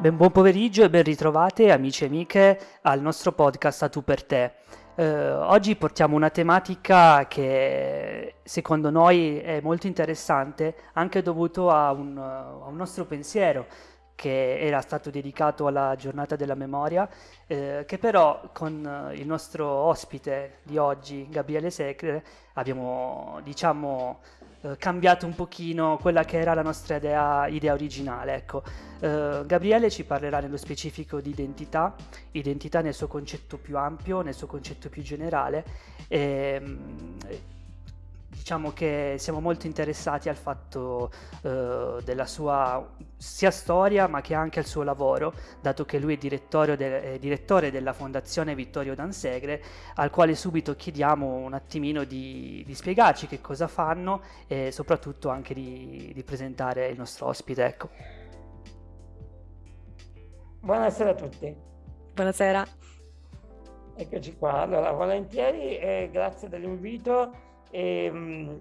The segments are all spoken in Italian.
Ben, buon pomeriggio e ben ritrovate amici e amiche al nostro podcast A Tu per te. Eh, oggi portiamo una tematica che secondo noi è molto interessante anche dovuto a un, a un nostro pensiero che era stato dedicato alla giornata della memoria, eh, che però con il nostro ospite di oggi, Gabriele Secre, abbiamo diciamo eh, cambiato un pochino quella che era la nostra idea, idea originale. Ecco. Eh, Gabriele ci parlerà nello specifico di identità, identità nel suo concetto più ampio, nel suo concetto più generale. E, diciamo che siamo molto interessati al fatto eh, della sua sia storia ma che anche al suo lavoro, dato che lui è direttore, de- è direttore della Fondazione Vittorio Dansegre, al quale subito chiediamo un attimino di, di spiegarci che cosa fanno e soprattutto anche di, di presentare il nostro ospite. Ecco. Buonasera a tutti. Buonasera. Eccoci qua. Allora, volentieri, eh, grazie dell'invito e, mh,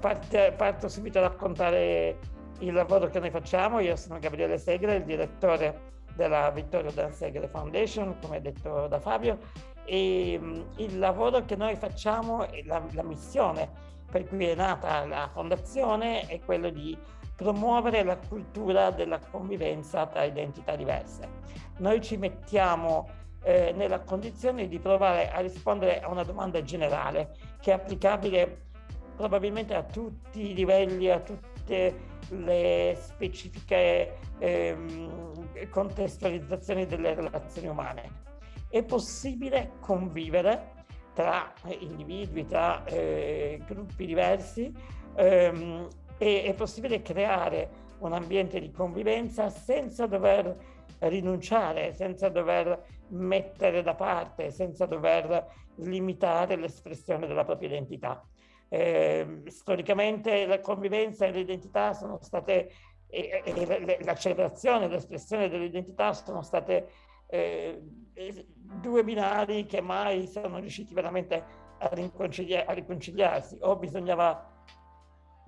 parte, parto subito a raccontare il lavoro che noi facciamo. Io sono Gabriele Segre, il direttore della Vittorio Dan Segre Foundation, come detto da Fabio, e mh, il lavoro che noi facciamo, la, la missione per cui è nata la fondazione, è quello di promuovere la cultura della convivenza tra identità diverse. Noi ci mettiamo eh, nella condizione di provare a rispondere a una domanda generale che è applicabile probabilmente a tutti i livelli, a tutte le specifiche ehm, contestualizzazioni delle relazioni umane. È possibile convivere tra individui, tra eh, gruppi diversi, ehm, è possibile creare un ambiente di convivenza senza dover rinunciare, senza dover mettere da parte, senza dover limitare l'espressione della propria identità. Eh, storicamente la convivenza e l'identità sono state, e, e la celebrazione, l'espressione dell'identità sono state eh, due binari che mai sono riusciti veramente a, riconcilia a riconciliarsi. O bisognava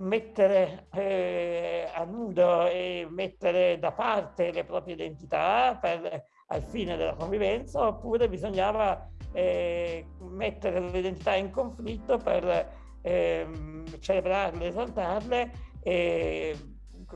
mettere eh, a nudo e mettere da parte le proprie identità per, al fine della convivenza oppure bisognava eh, mettere le identità in conflitto per eh, celebrarle, esaltarle e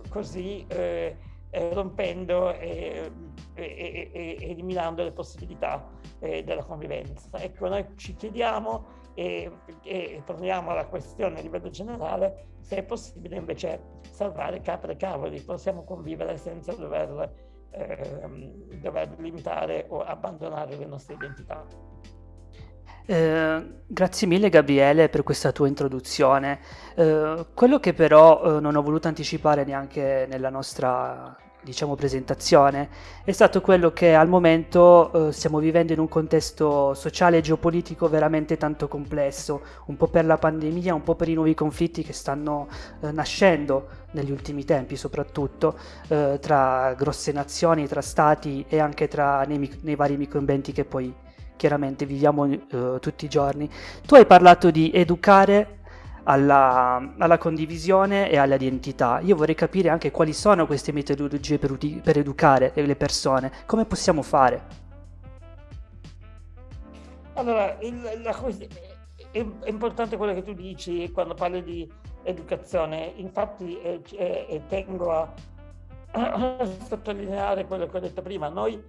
così eh, rompendo e, e, e, eliminando le possibilità eh, della convivenza. Ecco, noi ci chiediamo e, e poniamo la questione a livello generale se è possibile invece salvare capre e cavoli, possiamo convivere senza dover, ehm, dover limitare o abbandonare le nostre identità. Eh, grazie mille Gabriele per questa tua introduzione. Eh, quello che però eh, non ho voluto anticipare neanche nella nostra diciamo, presentazione è stato quello che al momento eh, stiamo vivendo in un contesto sociale e geopolitico veramente tanto complesso, un po' per la pandemia, un po' per i nuovi conflitti che stanno eh, nascendo negli ultimi tempi soprattutto eh, tra grosse nazioni, tra stati e anche tra nei, nei vari microambienti che poi chiaramente viviamo eh, tutti i giorni. Tu hai parlato di educare alla, alla, condivisione e all'identità. Io vorrei capire anche quali sono queste metodologie per, per educare le persone, come possiamo fare? Allora, il, la, è, è, importante quello che tu dici quando parli di educazione, infatti eh, eh, tengo a, a sottolineare quello che ho detto prima, noi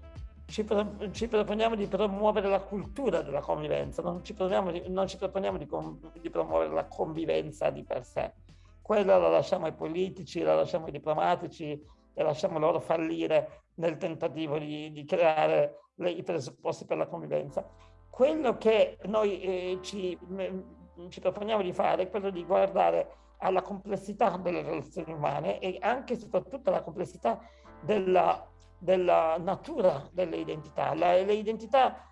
ci, pro, ci, proponiamo di promuovere la cultura della convivenza, non ci, di, non ci proponiamo di, di, promuovere la convivenza di per sé. Quella la lasciamo ai politici, la lasciamo ai diplomatici e lasciamo loro fallire nel tentativo di, di creare le, i presupposti per la convivenza. Quello che noi eh, ci, mh, ci proponiamo di fare è quello di guardare alla complessità delle relazioni umane e anche e soprattutto alla complessità della della natura delle identità. La, le identità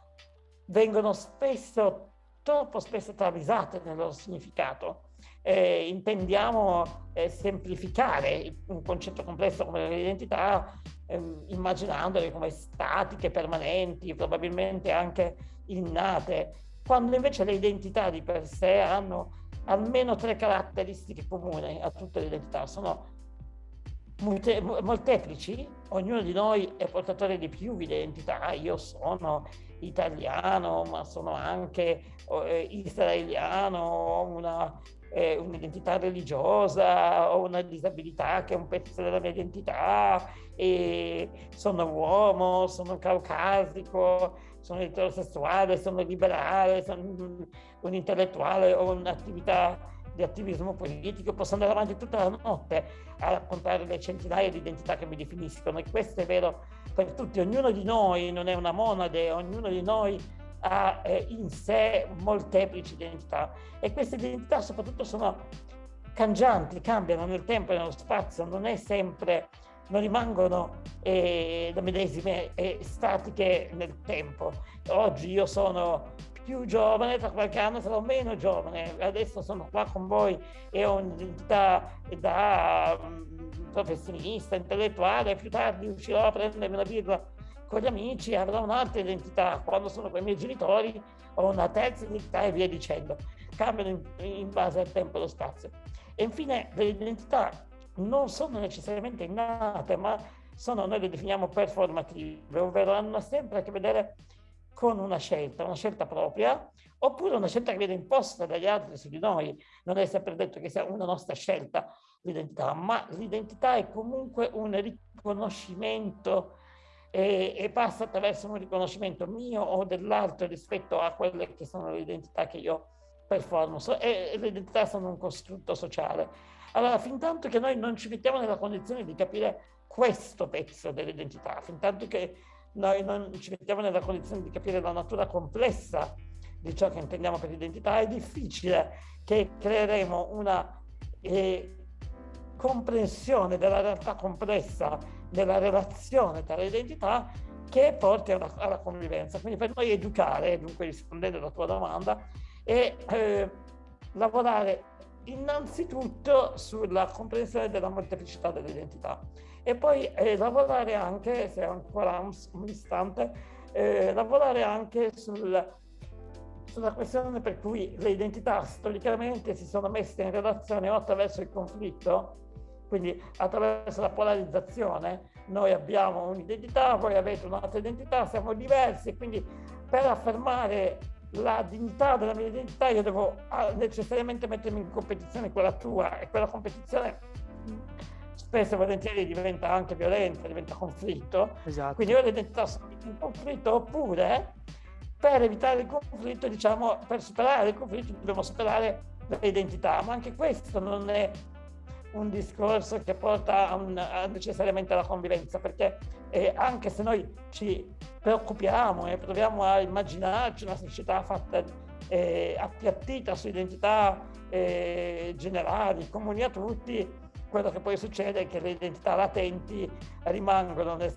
vengono spesso, troppo spesso travisate nel loro significato. Eh, intendiamo eh, semplificare un concetto complesso come l'identità eh, immaginandole come statiche, permanenti, probabilmente anche innate, quando invece le identità di per sé hanno almeno tre caratteristiche comuni a tutte le identità. Sono molteplici, ognuno di noi è portatore di più identità, io sono italiano, ma sono anche eh, israeliano, ho una, eh, un'identità religiosa, ho una disabilità che è un pezzo della mia identità, e sono uomo, sono caucasico, sono eterosessuale, sono liberale, sono un intellettuale, ho un'attività di attivismo politico, posso andare avanti tutta la notte a raccontare le centinaia di identità che mi definiscono e questo è vero per tutti, ognuno di noi non è una monade, ognuno di noi ha eh, in sé molteplici identità e queste identità soprattutto sono cangianti, cambiano nel tempo e nello spazio, non è sempre, non rimangono eh, medesime e statiche nel tempo. Oggi io sono più giovane, tra qualche anno sarò meno giovane, adesso sono qua con voi e ho un'identità da um, professionista, intellettuale, più tardi uscirò a prendermi una birra con gli amici, avrò un'altra identità, quando sono con i miei genitori ho una terza identità e via dicendo, cambiano in, in base al tempo e allo spazio. E infine le identità non sono necessariamente innate, ma sono, noi le definiamo performative, ovvero hanno sempre a che vedere con una scelta, una scelta propria, oppure una scelta che viene imposta dagli altri su di noi. Non è sempre detto che sia una nostra scelta l'identità, ma l'identità è comunque un riconoscimento e, e, passa attraverso un riconoscimento mio o dell'altro rispetto a quelle che sono le identità che io performo. So, e le identità sono un costrutto sociale. Allora, fin tanto che noi non ci mettiamo nella condizione di capire questo pezzo dell'identità, fin tanto che noi non ci mettiamo nella condizione di capire la natura complessa di ciò che intendiamo per identità, è difficile che creeremo una eh, comprensione della realtà complessa della relazione tra le identità che porti alla, alla convivenza. Quindi per noi educare, dunque rispondendo alla tua domanda, è eh, lavorare innanzitutto sulla comprensione della molteplicità dell'identità e poi eh, lavorare anche, se ancora un, un istante, eh, lavorare anche sul, sulla questione per cui le identità storicamente si sono messe in relazione o attraverso il conflitto, quindi attraverso la polarizzazione, noi abbiamo un'identità, voi avete un'altra identità, siamo diversi quindi per affermare la dignità della mia identità io devo ah, necessariamente mettermi in competizione con la tua. E quella competizione spesso e volentieri diventa anche violenza, diventa conflitto. Esatto. Quindi o l'identità sono in conflitto oppure per evitare il conflitto, diciamo, per superare il conflitto dobbiamo superare l'identità, ma anche questo non è un discorso che porta a un, a necessariamente alla convivenza, perché eh, anche se noi ci preoccupiamo e proviamo a immaginarci una società fatta eh, appiattita su identità eh, generali, comuni a tutti, quello che poi succede è che le identità latenti rimangono nel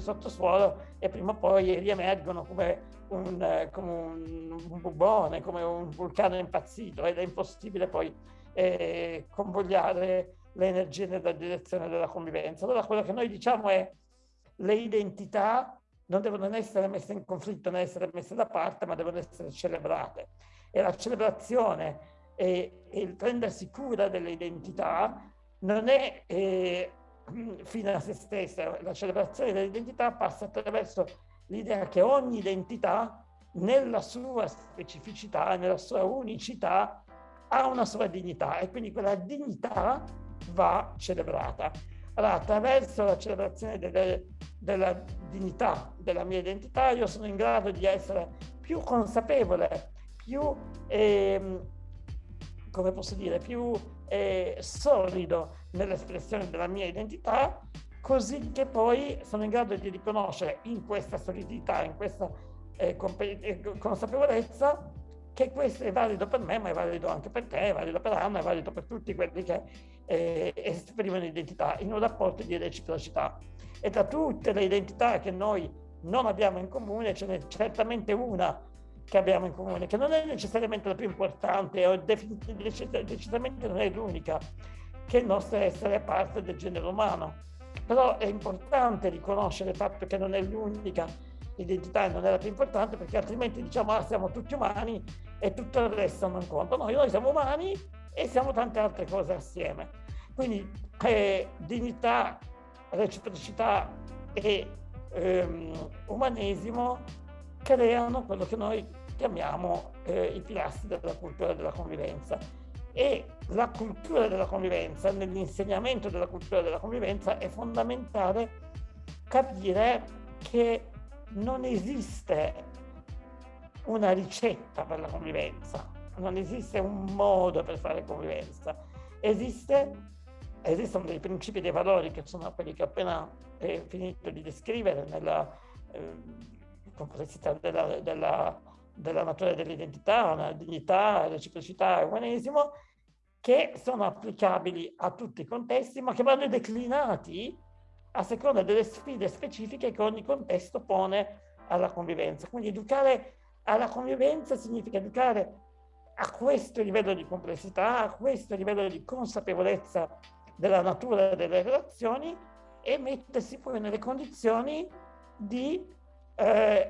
sottosuolo e prima o poi riemergono come un, come un, bubone, come un vulcano impazzito ed è impossibile poi eh, convogliare le energie nella direzione della convivenza. Allora quello che noi diciamo è le identità non devono essere messe in conflitto, non essere messe da parte, ma devono essere celebrate. E la celebrazione e il prendersi cura delle identità non è eh, fine a se stessa, la celebrazione dell'identità passa attraverso l'idea che ogni identità nella sua specificità, nella sua unicità, ha una sua dignità e quindi quella dignità va celebrata. Allora, attraverso la celebrazione delle, della dignità della mia identità, io sono in grado di essere più consapevole, più, eh, come posso dire, più eh, solido nell'espressione della mia identità, così che poi sono in grado di riconoscere in questa solidità, in questa eh, eh consapevolezza, che questo è valido per me, ma è valido anche per te, è valido per Anna, è valido per tutti quelli che eh, esprimono identità in un rapporto di reciprocità. E tra tutte le identità che noi non abbiamo in comune, ce n'è certamente una che abbiamo in comune, che non è necessariamente la più importante o decisamente non è l'unica, che il nostro essere parte del genere umano. Però è importante riconoscere il fatto che non è l'unica identità e non è la più importante perché altrimenti diciamo ah, siamo tutti umani e tutto il resto non conta. No, noi siamo umani e siamo tante altre cose assieme. Quindi eh, dignità, reciprocità e ehm, umanesimo creano quello che noi chiamiamo eh, i pilastri della cultura della convivenza. E la cultura della convivenza, nell'insegnamento della cultura della convivenza, è fondamentale capire che non esiste una ricetta per la convivenza, non esiste un modo per fare convivenza, esiste, esistono dei principi e dei valori che sono quelli che ho appena eh, finito di descrivere nella eh, complessità della, della, della natura dell'identità, la dignità, reciprocità e umanesimo, che sono applicabili a tutti i contesti, ma che vanno declinati a seconda delle sfide specifiche che ogni contesto pone alla convivenza. Quindi educare alla convivenza significa educare a questo livello di complessità, a questo livello di consapevolezza della natura delle relazioni e mettersi poi nelle condizioni di eh,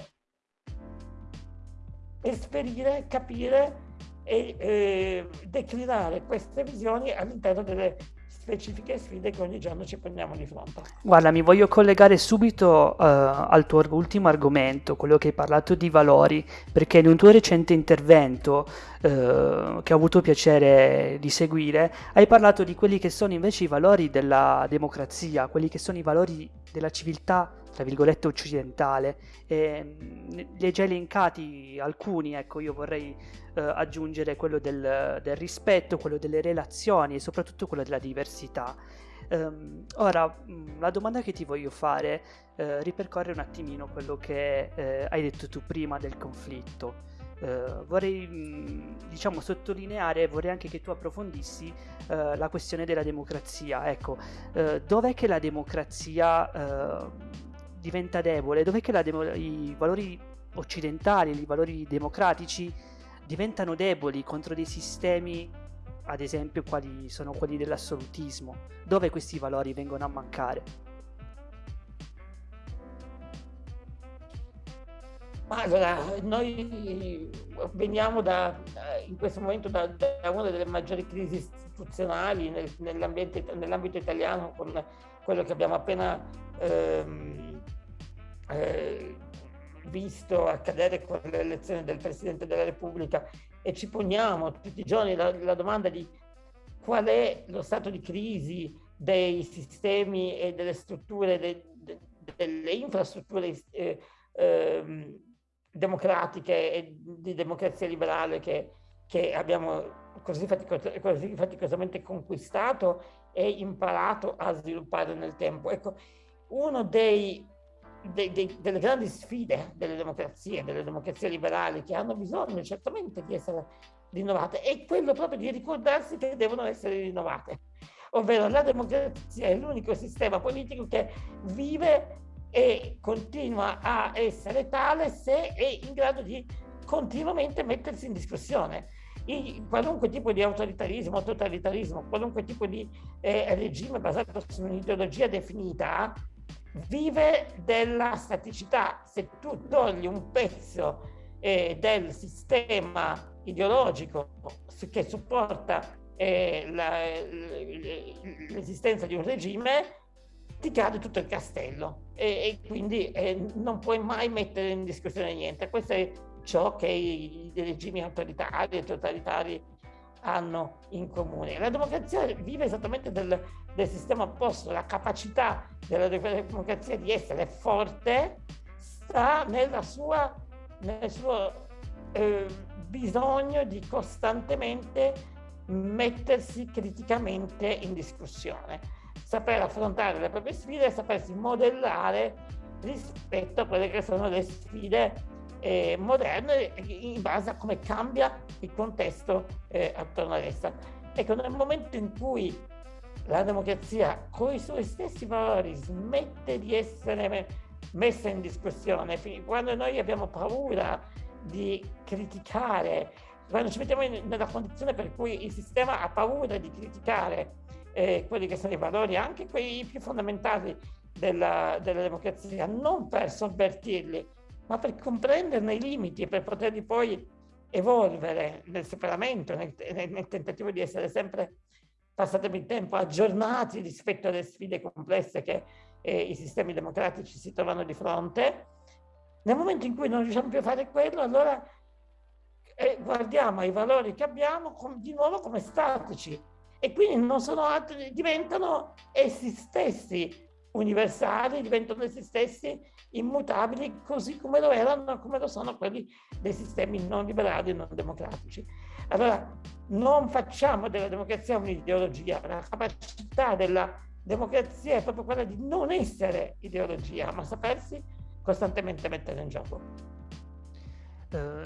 esperire, capire e eh, declinare queste visioni all'interno delle specifiche sfide che ogni giorno ci prendiamo di fronte. Guarda, mi voglio collegare subito uh, al tuo ultimo argomento, quello che hai parlato di valori, perché in un tuo recente intervento uh, che ho avuto piacere di seguire, hai parlato di quelli che sono invece i valori della democrazia, quelli che sono i valori della civiltà tra virgolette occidentale. E li hai già elencati alcuni ecco io vorrei eh, aggiungere quello del, del, rispetto quello delle relazioni e soprattutto quello della diversità. Um, ora la domanda che ti voglio fare eh, ripercorre un attimino quello che eh, hai detto tu prima del conflitto. Uh, vorrei mh, diciamo sottolineare, vorrei anche che tu approfondissi uh, la questione della democrazia. Ecco, uh, dov'è che la democrazia diventa debole? Dov'è che demo- i valori occidentali, i valori democratici diventano deboli contro dei sistemi, ad esempio, quali sono quelli dell'assolutismo? Dove questi valori vengono a mancare? Allora, noi veniamo da, in questo momento da, da una delle maggiori crisi istituzionali nel, nell'ambito italiano con quello che abbiamo appena ehm, eh, visto accadere con l'elezione del Presidente della Repubblica e ci poniamo tutti i giorni la, la domanda di qual è lo stato di crisi dei sistemi e delle strutture, de, de, delle infrastrutture eh, eh, democratiche e di democrazia liberale che, che abbiamo così, faticos così faticosamente conquistato e imparato a sviluppare nel tempo. Ecco, uno dei de, de, delle grandi sfide delle democrazie, delle democrazie liberali che hanno bisogno certamente di essere rinnovate è quello proprio di ricordarsi che devono essere rinnovate. Ovvero la democrazia è l'unico sistema politico che vive e continua a essere tale se è in grado di continuamente mettersi in discussione. I, qualunque tipo di autoritarismo, totalitarismo, qualunque tipo di eh, regime basato su un'ideologia definita vive della staticità. Se tu togli un pezzo eh, del sistema ideologico che supporta eh, l'esistenza di un regime, ti cade tutto il castello e, e quindi eh, non puoi mai mettere in discussione niente. Questo è ciò che i, i regimi autoritari e totalitari hanno in comune. La democrazia vive esattamente del, del sistema opposto, la capacità della democrazia di essere forte sta sua, nel suo eh, bisogno di costantemente mettersi criticamente in discussione, saper affrontare le proprie sfide e sapersi modellare rispetto a quelle che sono le sfide eh, moderne in base a come cambia il contesto eh, attorno ad essa. Ecco, nel momento in cui la democrazia con i suoi stessi valori smette di essere messa in discussione, quando noi abbiamo paura di criticare, quando ci mettiamo in, nella condizione per cui il sistema ha paura di criticare eh, quelli che sono i valori, anche quelli più fondamentali della, della democrazia, non per sovvertirli, ma per comprenderne i limiti e per poterli poi evolvere nel superamento, nel, nel, nel tentativo di essere sempre passatemi il tempo, aggiornati rispetto alle sfide complesse che eh, i sistemi democratici si trovano di fronte. Nel momento in cui non riusciamo più a fare quello, allora eh, guardiamo ai valori che abbiamo com di nuovo come statici e quindi non sono altri, diventano essi stessi universali, diventano essi stessi immutabili così come lo erano, come lo sono quelli dei sistemi non liberali e non democratici. Allora, non facciamo della democrazia un'ideologia, la capacità della democrazia è proprio quella di non essere ideologia, ma sapersi costantemente mettere in gioco. Uh,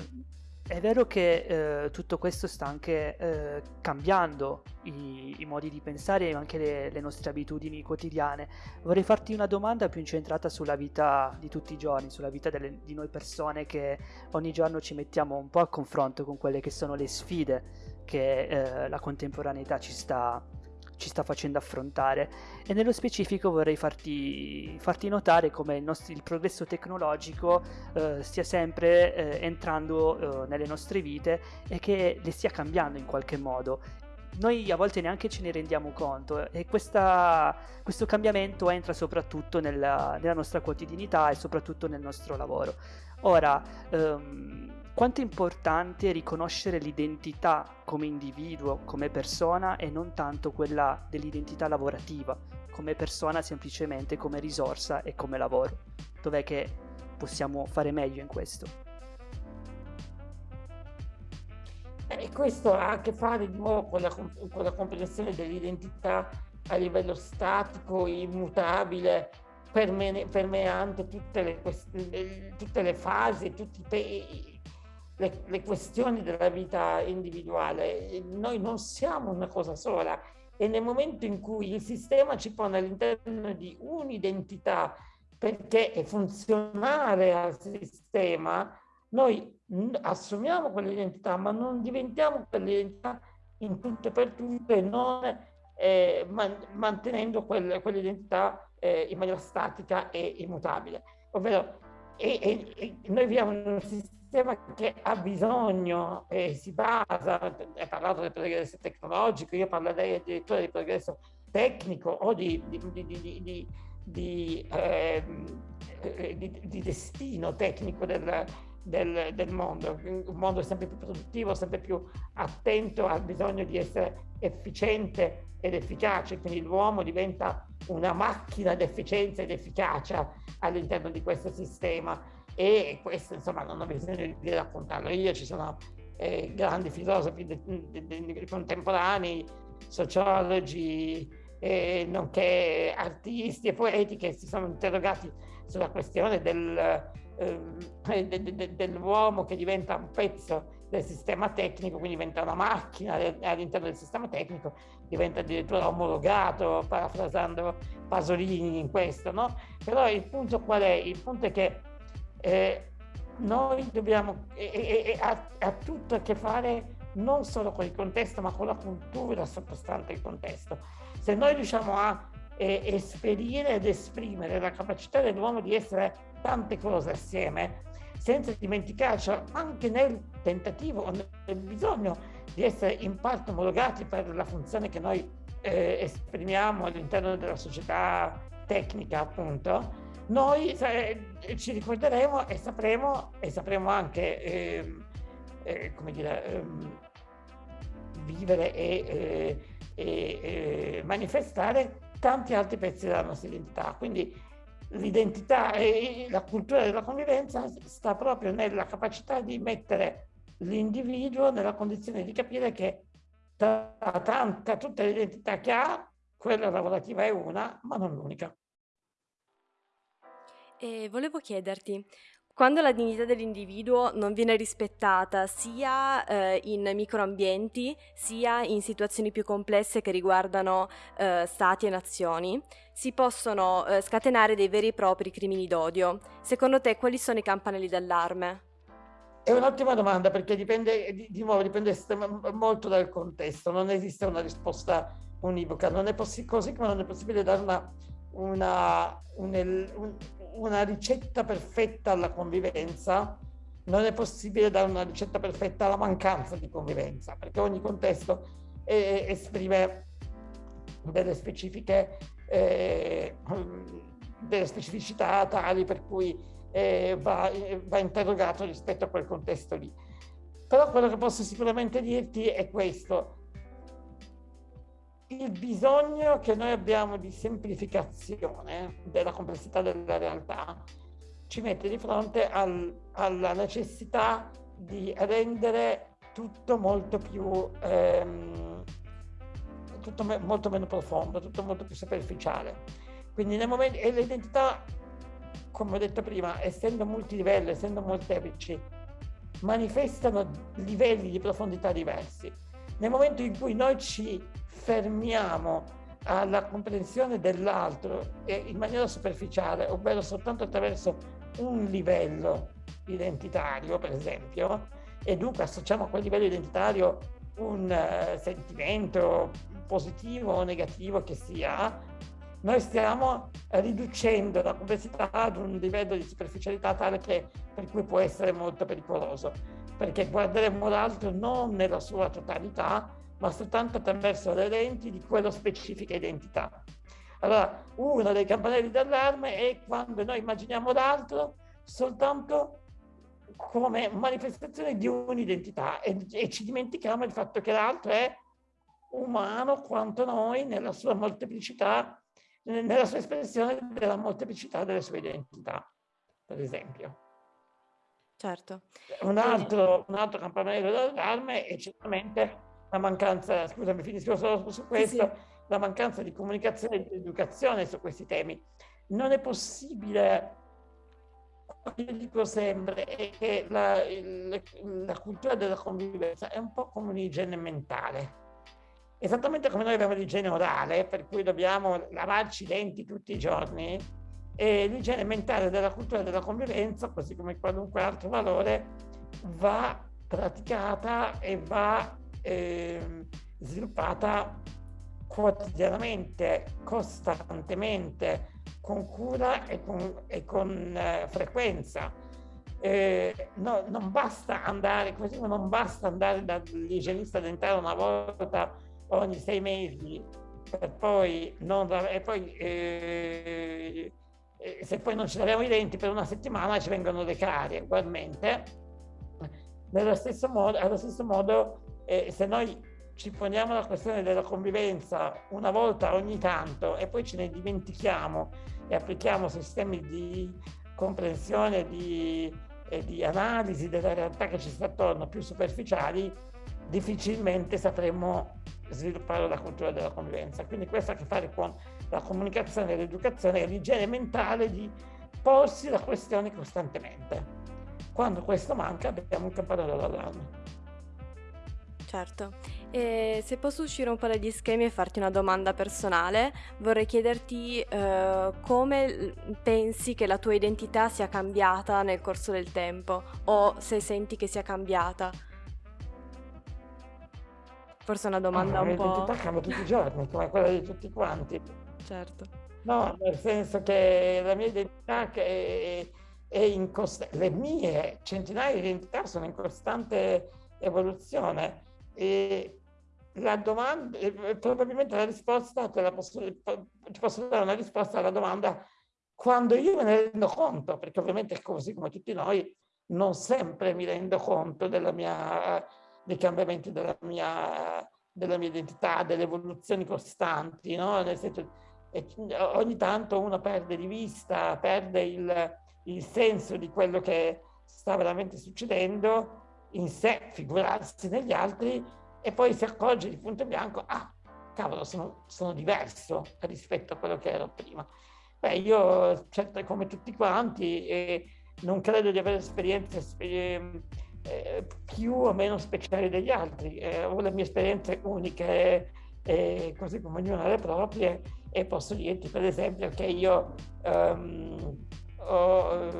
è vero che eh, tutto questo sta anche eh, cambiando i, i, modi di pensare e anche le, le, nostre abitudini quotidiane. Vorrei farti una domanda più incentrata sulla vita di tutti i giorni, sulla vita delle, di noi persone che ogni giorno ci mettiamo un po' a confronto con quelle che sono le sfide che eh, la contemporaneità ci sta, ci sta facendo affrontare e nello specifico vorrei farti, farti notare come il, nostro, il progresso tecnologico eh, stia sempre eh, entrando eh, nelle nostre vite e che le stia cambiando in qualche modo noi a volte neanche ce ne rendiamo conto e questa, questo cambiamento entra soprattutto nella, nella, nostra quotidianità e soprattutto nel nostro lavoro. Ora, ehm, quanto è importante riconoscere l'identità come individuo, come persona e non tanto quella dell'identità lavorativa, come persona semplicemente come risorsa e come lavoro. Dov'è che possiamo fare meglio in questo? E questo ha a che fare di nuovo con la, con la comprensione dell'identità a livello statico, immutabile, permeante tutte le, tutte le fasi, tutti i le, le questioni della vita individuale. Noi non siamo una cosa sola e nel momento in cui il sistema ci pone all'interno di un'identità perché è funzionale al sistema, noi assumiamo quell'identità, ma non diventiamo quell'identità in tutto e per tutto e non eh, man mantenendo quel, quell'identità eh, in maniera statica e immutabile. Ovvero, e, e, e noi viviamo in un sistema sistema che ha bisogno e si basa, hai parlato del progresso tecnologico, io parlerei addirittura di progresso tecnico o di, di, di, di ehm, eh, destino tecnico del, del, del, mondo, un mondo sempre più produttivo, sempre più attento al bisogno di essere efficiente ed efficace, quindi l'uomo diventa una macchina d'efficienza ed efficacia all'interno di questo sistema e questo insomma non ho bisogno di raccontarlo io, ci sono eh, grandi filosofi de, de, de, contemporanei, sociologi, eh, nonché artisti e poeti che si sono interrogati sulla questione del, eh, dell'uomo che diventa un pezzo del sistema tecnico, quindi diventa una macchina all'interno del sistema tecnico, diventa addirittura omologato, parafrasando Pasolini in questo, no? Però il punto qual è? Il punto è che eh, noi dobbiamo, e, ha, ha, tutto a che fare non solo con il contesto, ma con la cultura sottostante il contesto. Se noi riusciamo a esperire ed esprimere la capacità dell'uomo di essere tante cose assieme, senza dimenticarci anche nel tentativo o nel bisogno di essere in parte omologati per la funzione che noi eh, esprimiamo all'interno della società tecnica, appunto, noi eh, ci ricorderemo e sapremo, e sapremo anche, eh, eh, come dire, ehm, vivere e, eh, e eh, manifestare tanti altri pezzi della nostra identità. Quindi l'identità e la cultura della convivenza sta proprio nella capacità di mettere l'individuo nella condizione di capire che tra, tra tutte le identità che ha, quella lavorativa è una, ma non l'unica. E volevo chiederti, quando la dignità dell'individuo non viene rispettata sia eh, in microambienti sia in situazioni più complesse che riguardano eh, stati e nazioni, si possono eh, scatenare dei veri e propri crimini d'odio. Secondo te quali sono i campanelli d'allarme? È un'ottima domanda perché dipende, di, di nuovo, dipende molto dal contesto, non esiste una risposta univoca, non è così come non è possibile dare una, una, un, un, una ricetta perfetta alla convivenza, non è possibile dare una ricetta perfetta alla mancanza di convivenza, perché ogni contesto è, esprime delle specifiche, eh, delle specificità tali per cui eh, va, va interrogato rispetto a quel contesto lì. Però quello che posso sicuramente dirti è questo. Il bisogno che noi abbiamo di semplificazione della complessità della realtà ci mette di fronte al, alla necessità di rendere tutto molto più ehm, tutto me, molto meno profondo, tutto molto più superficiale. Quindi nel momento e l'identità, come ho detto prima, essendo multilivello, essendo molteplici, manifestano livelli di profondità diversi. Nel momento in cui noi ci fermiamo alla comprensione dell'altro in maniera superficiale, ovvero soltanto attraverso un livello identitario, per esempio, e dunque associamo a quel livello identitario un uh, sentimento positivo o negativo che sia, noi stiamo riducendo la complessità ad un livello di superficialità tale che per cui può essere molto pericoloso, perché guarderemo l'altro non nella sua totalità, ma soltanto attraverso le lenti di quella specifica identità. Allora, uno dei campanelli d'allarme è quando noi immaginiamo l'altro soltanto come manifestazione di un'identità e, e ci dimentichiamo del fatto che l'altro è umano quanto noi nella sua molteplicità nella sua espressione della molteplicità delle sue identità, per esempio. Certo. Un altro, un altro campanello d'allarme è certamente la mancanza, scusami, finisco solo su questo, sì, sì. la mancanza di comunicazione e di educazione su questi temi. Non è possibile, io dico sempre, è che la, la, la cultura della convivenza è un po' come un'igiene mentale esattamente come noi abbiamo l'igiene orale, per cui dobbiamo lavarci i denti tutti i giorni, e l'igiene mentale della cultura della convivenza, così come qualunque altro valore, va praticata e va eh, sviluppata quotidianamente, costantemente, con cura e con, e con eh, frequenza. Eh, no, non basta andare, così come non basta andare dall'igienista dentale una volta ogni sei mesi per poi non, e poi eh, se poi non ci laviamo i denti per una settimana ci vengono le carie ugualmente nello stesso modo, allo stesso modo eh, se noi ci poniamo la questione della convivenza una volta ogni tanto e poi ce ne dimentichiamo e applichiamo sistemi di comprensione di, e di analisi della realtà che ci sta attorno più superficiali difficilmente sapremo sviluppare la cultura della convivenza. Quindi questo ha a che fare con la comunicazione, l'educazione e l'igiene mentale di porsi la questione costantemente. Quando questo manca abbiamo un campanello d'allarme. Certo, e se posso uscire un po' dagli schemi e farti una domanda personale, vorrei chiederti eh, come pensi che la tua identità sia cambiata nel corso del tempo o se senti che sia cambiata. Forse è una domanda ah, un po'... L'identità cambia tutti i giorni, come quella di tutti quanti. Certo. No, nel senso che la mia identità è, è in costante... Le mie centinaia di identità sono in costante evoluzione. E la domanda, probabilmente la risposta, te la posso, ti posso dare una risposta alla domanda quando io me ne rendo conto, perché ovviamente così come tutti noi, non sempre mi rendo conto mia dei cambiamenti della mia, della mia identità, delle evoluzioni costanti, no? Nel senso, ogni tanto uno perde di vista, perde il, il senso di quello che sta veramente succedendo in sé, figurarsi negli altri, e poi si accorge di punto bianco, ah, cavolo, sono, sono diverso rispetto a quello che ero prima. Beh, io, certo, come tutti quanti, eh, non credo di avere esperienze eh, eh, più o meno speciali degli altri. Eh, ho le mie esperienze uniche, eh, così come ognuna le proprie, e posso dirti per esempio che io um, ho,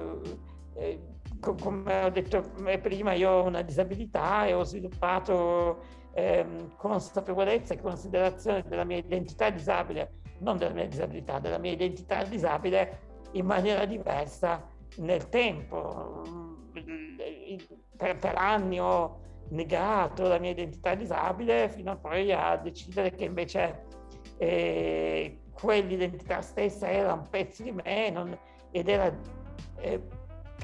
eh, come ho detto prima, io ho una disabilità e ho sviluppato ehm, consapevolezza e considerazione della mia identità disabile, non della mia disabilità, della mia identità disabile in maniera diversa nel tempo. Per, per anni ho negato la mia identità disabile fino a poi a decidere che invece eh, quell'identità stessa era un pezzo di me non, ed era eh,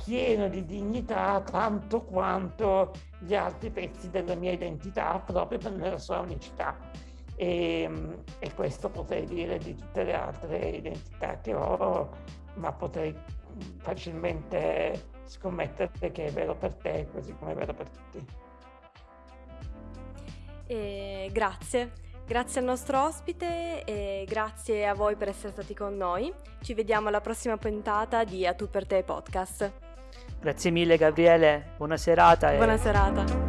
pieno di dignità tanto quanto gli altri pezzi della mia identità proprio per la sua unicità. E, e, questo potrei dire di tutte le altre identità che ho, ma potrei facilmente scommettere che è vero per te così come è vero per tutti. E grazie, grazie al nostro ospite e grazie a voi per essere stati con noi. Ci vediamo alla prossima puntata di A Tu per te podcast. Grazie mille Gabriele, buona serata. Buona serata.